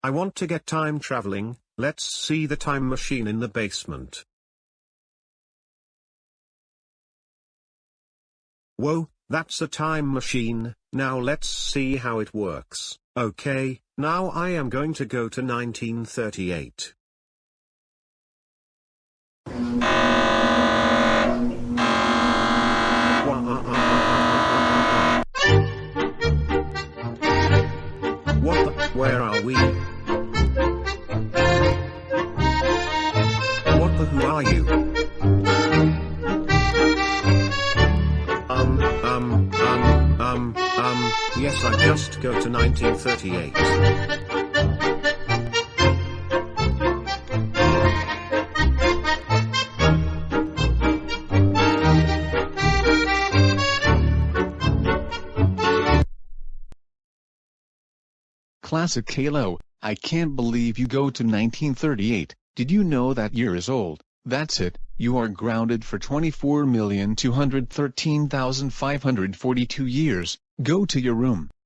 I want to get time traveling, let's see the time machine in the basement. Whoa, that's a time machine, now let's see how it works. Okay, now I am going to go to 1938. What the, where are we? What the who are you? Um, um, um, um, um, yes I just go to 1938. Classic Halo, I can't believe you go to 1938, did you know that year is old? That's it, you are grounded for 24,213,542 years, go to your room.